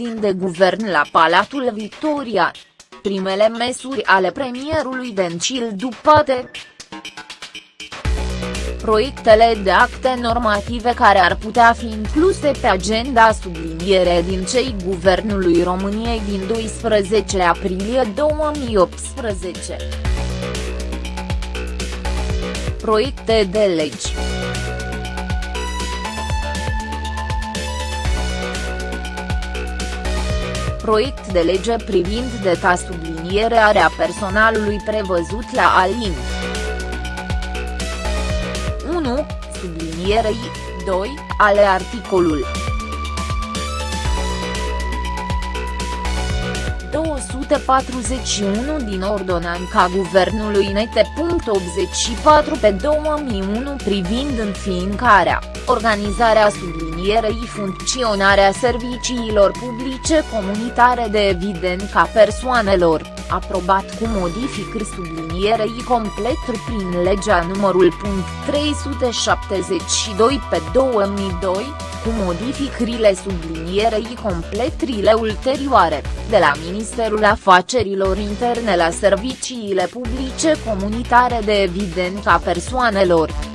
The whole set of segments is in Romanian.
ședin de guvern la Palatul Victoria. Primele mesuri ale premierului Dencil dupate proiectele de acte normative care ar putea fi incluse pe agenda subliniere din cei Guvernului României din 12 aprilie 2018. Proiecte de legi Proiect de lege privind deta sublinierea personalului prevăzut la Alin. 1, sublinierei, 2, ale articolul 241 din Ordonanța Guvernului Nete. 84 pe 2001 privind înființarea, organizarea sublinierei funcționarea serviciilor publice comunitare de evidența persoanelor aprobat cu modificări sublinierei complet prin legea numărul 372 pe 2002, cu modificările sublinierei completrile ulterioare, de la Ministerul Afacerilor Interne la serviciile publice comunitare de evidența persoanelor.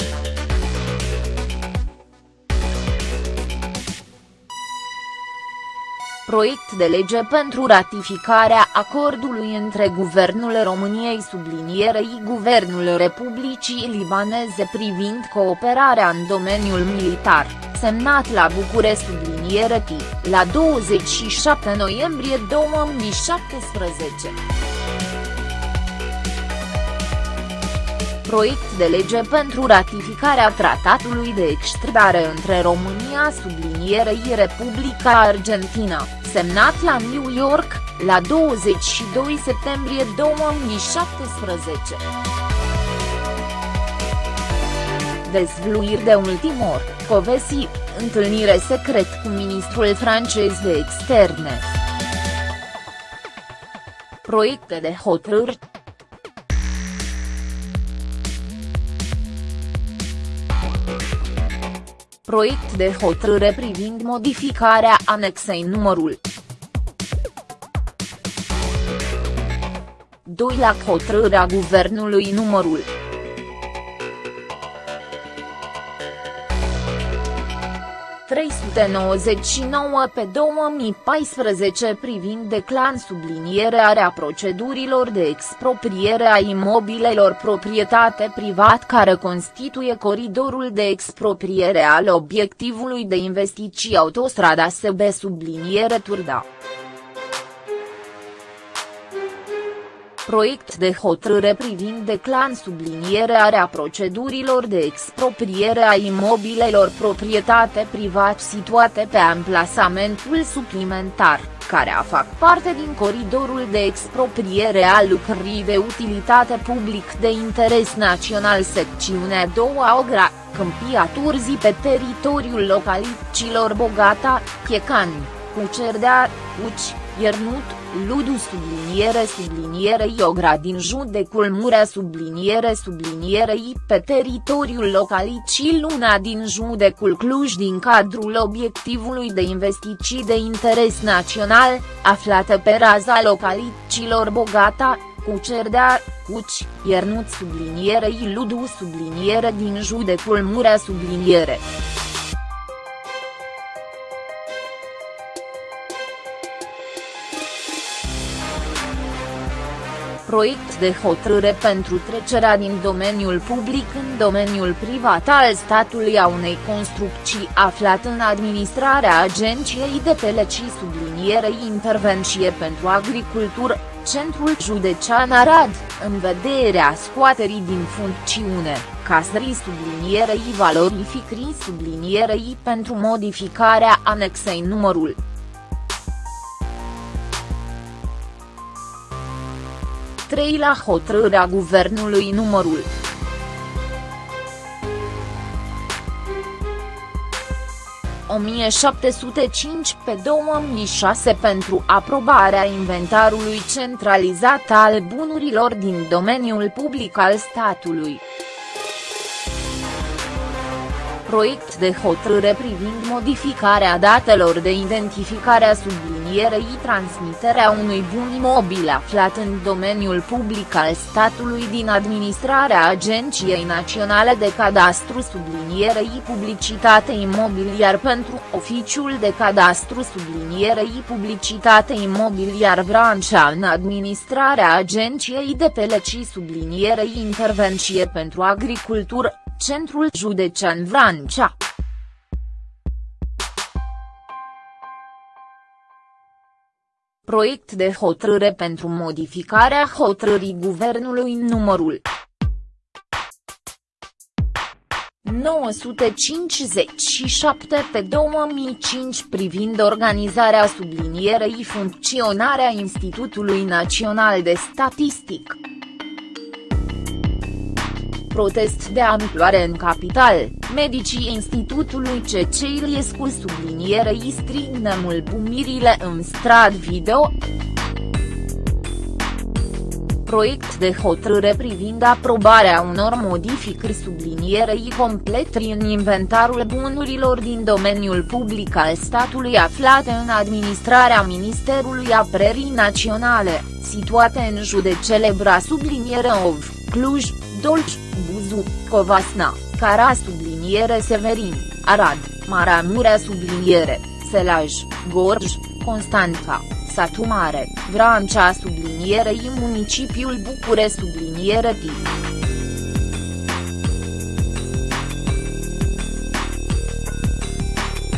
Proiect de lege pentru ratificarea acordului între Guvernul României sublinierei Guvernul Republicii Libaneze privind cooperarea în domeniul militar, semnat la București subliniere T, la 27 noiembrie 2017. proiect de lege pentru ratificarea tratatului de extradare între România sublinierei Republica Argentina, semnat la New York, la 22 septembrie 2017. Dezvluiri de ultimor, Covesi, întâlnire secret cu ministrul francez de externe. Proiecte de hotărâri proiect de hotărâre privind modificarea anexei numărul 2 la hotărârea Guvernului numărul 399 pe 2014 privind declan sublinierea procedurilor de expropriere a imobilelor proprietate privat care constituie coridorul de expropriere al obiectivului de investiții autostrada SB subliniere Turda. Proiect de hotărâre privind declan sublinierea procedurilor de expropriere a imobilelor proprietate privat situate pe amplasamentul suplimentar, care a fac parte din coridorul de expropriere a lucrării de utilitate public de interes național secțiunea 2 Ogra, Câmpia Turzii pe teritoriul localităților Bogata, Chiecani, Cucerdea, Uci, Iernut, Ludu subliniere subliniere Iogra din judecul Murea subliniere sublinierei pe teritoriul localității Luna din judecul Cluj din cadrul obiectivului de investiții de interes național, aflată pe raza localităților Bogata, Cucerdea, Cuci, Iernut sublinierei Ludu subliniere din judecul Murea subliniere. Proiect de hotărâre pentru trecerea din domeniul public în domeniul privat al statului a unei construcții aflat în administrarea Agenției de Peleci sublinierei intervenție pentru agricultură, Centrul Județean Arad, în vederea scoaterii din funcțiune, casării sublinierei valorificării sublinierei pentru modificarea anexei numărul 3 la hotărârea guvernului numărul 1705 pe 2006 pentru aprobarea inventarului centralizat al bunurilor din domeniul public al statului. Proiect de hotărâre privind modificarea datelor de identificare a sublinierei transmiterea unui bun imobil aflat în domeniul public al statului din administrarea Agenției Naționale de Cadastru sublinierei publicitate imobiliar pentru Oficiul de Cadastru sublinierei publicitate imobiliar Brancea în administrarea Agenției de Peleci sublinierei intervenție pentru agricultură Centrul Județean Vrancea. Proiect de hotărâre pentru modificarea hotărârii Guvernului numărul 957 pe 2005 privind organizarea sublinierei funcționarea Institutului Național de Statistic protest de amploare în capital, medicii Institutului C.C. Iliescu sublinierei strig nemulțumirile în strad video. Proiect de hotărâre privind aprobarea unor modificări sublinierei completri în inventarul bunurilor din domeniul public al statului aflate în administrarea Ministerului Apărării Naționale, situate în județele Braș subliniere Ov, Cluj, Dolj, Buzu, Covasna, Cara subliniere Severin, Arad, Maramurea subliniere, Selaj, Gorj, Constanța, Satu Mare, Vrancea sublinierei municipiul Bucure subliniere T.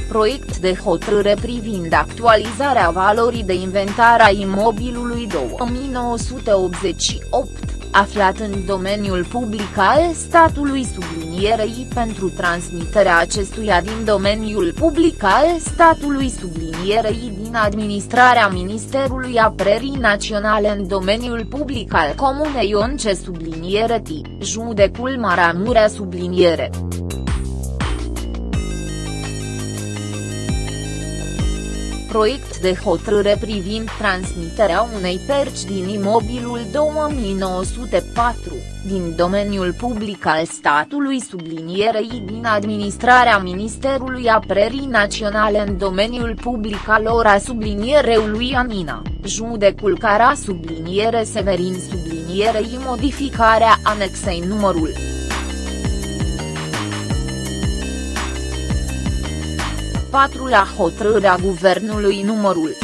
proiect de hotărâre privind actualizarea valorii de inventar a imobilului 2988 aflat în domeniul public al statului sublinierei pentru transmiterea acestuia din domeniul public al statului sublinierei din administrarea Ministerului Apărării Naționale în domeniul public al Comunei Once subliniere T, judecul Maramurea subliniere. Proiect de hotărâre privind transmiterea unei perci din imobilul 2904, din domeniul public al statului sublinierei din administrarea Ministerului Apărării Naționale în domeniul public al ora sublinierei Anina, judecul Cara subliniere Severin sublinierei modificarea anexei numărul 4 la hotărârea guvernului numărul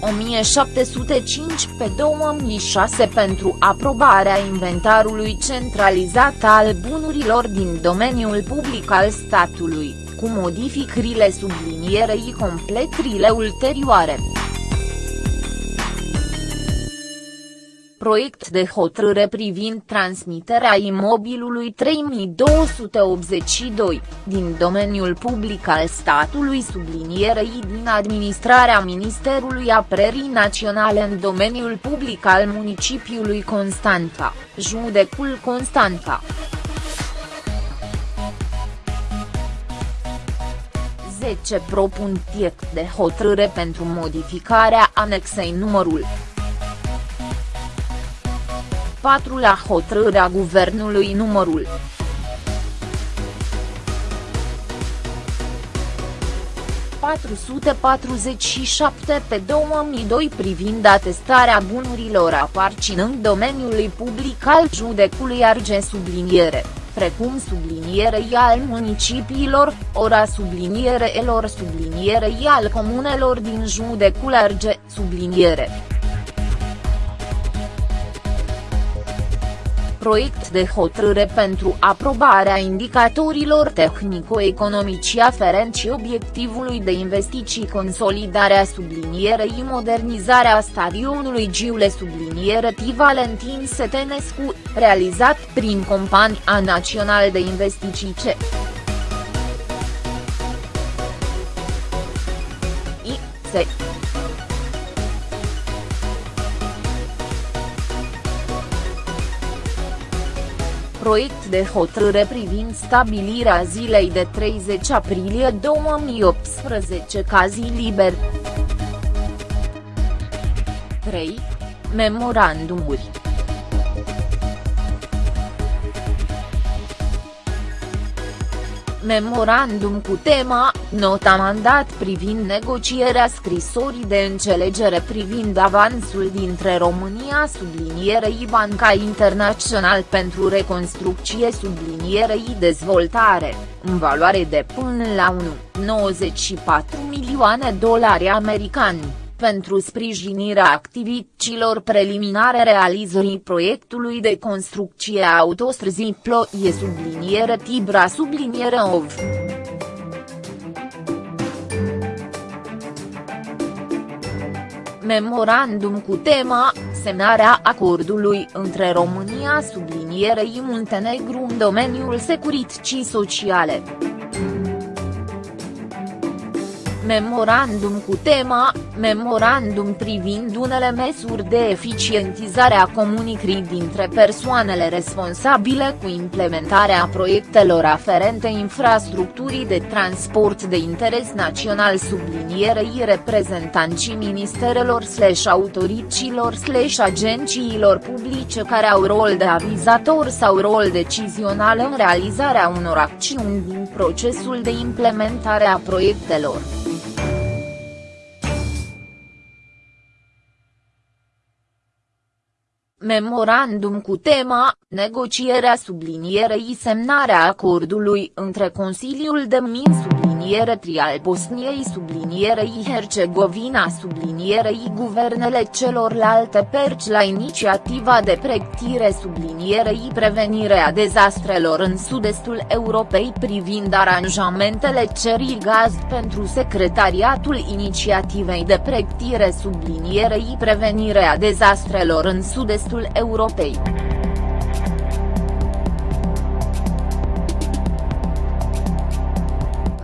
1705 pe 2006 pentru aprobarea inventarului centralizat al bunurilor din domeniul public al statului, cu modificările sublinierei completrile ulterioare. Proiect de hotărâre privind transmiterea imobilului 3282, din domeniul public al statului sublinierei din administrarea Ministerului Apărării Naționale în domeniul public al municipiului Constanța, judecul Constanța. 10 propun de hotărâre pentru modificarea anexei numărul 4 la hotărârea guvernului numărul 447 pe 2002 privind atestarea bunurilor aparținând domeniului public al judecului Arge subliniere, precum sublinierei al municipiilor, ora sublinierelor sublinierei al comunelor din judecul Arge subliniere. Proiect de hotărâre pentru aprobarea indicatorilor tehnico-economici aferenți obiectivului de investiții consolidarea sublinierei modernizarea stadionului Giule subliniere T. Valentin Setenescu, realizat prin Compania Națională de Investiții C. I. Se. Proiect de hotărâre privind stabilirea zilei de 30 aprilie 2018 ca zi liber. 3. Memorandumuri Memorandum cu tema, nota mandat privind negocierea scrisorii de înțelegere privind avansul dintre România sublinierei Banca Internațional pentru Reconstrucție sublinierei Dezvoltare, în valoare de până la 1,94 milioane dolari americani pentru sprijinirea activităților preliminare realizării proiectului de construcție a autostrăzii Ploie subliniere Tibra subliniere OV. Memorandum cu tema, semnarea acordului între România sublinierei Muntenegru în domeniul securității sociale. Memorandum cu tema, memorandum privind unele măsuri de eficientizare a comunicării dintre persoanele responsabile cu implementarea proiectelor aferente infrastructurii de transport de interes național sublinierei reprezentanții ministerelor slash autoricilor slash agențiilor publice care au rol de avizator sau rol decizional în realizarea unor acțiuni din procesul de implementare a proiectelor. Memorandum cu tema, negocierea sublinierei semnarea acordului între Consiliul de Min subliniere tri al Bosniei sublinierei Hercegovina sublinierei guvernele celorlalte perci la inițiativa de pregătire sublinierei prevenirea dezastrelor în sud-estul Europei privind aranjamentele cerii gaz pentru secretariatul inițiativei de pregătire sublinierei prevenirea dezastrelor în sud-estul Europei.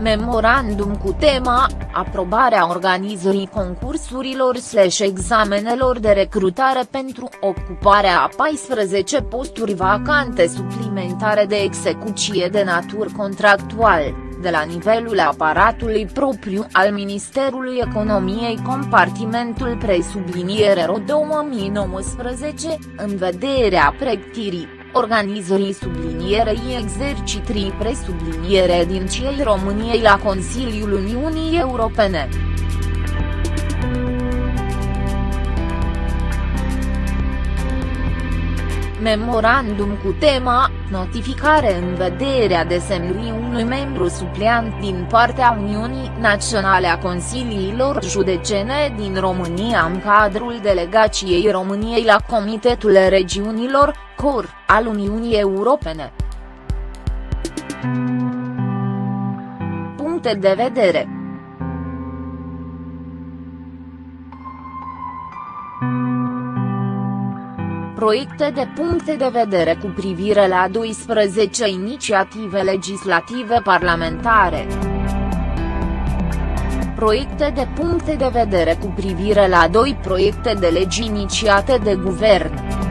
Memorandum cu tema, aprobarea organizării concursurilor slash examenelor de recrutare pentru ocuparea a 14 posturi vacante suplimentare de execuție de natură contractual, de la nivelul aparatului propriu al Ministerului Economiei compartimentul presubliniere RO 2019, în vederea pregătirii organizării sublinierei exercitrii presubliniere din cei României la Consiliul Uniunii Europene. Memorandum cu tema, notificare în vederea desemnării unui membru supleant din partea Uniunii Naționale a Consiliilor Judecene din România în cadrul delegației României la Comitetul Regiunilor, COR, al Uniunii Europene. Puncte de vedere proiecte de puncte de vedere cu privire la 12 inițiative legislative parlamentare. Proiecte de puncte de vedere cu privire la doi proiecte de legi inițiate de guvern.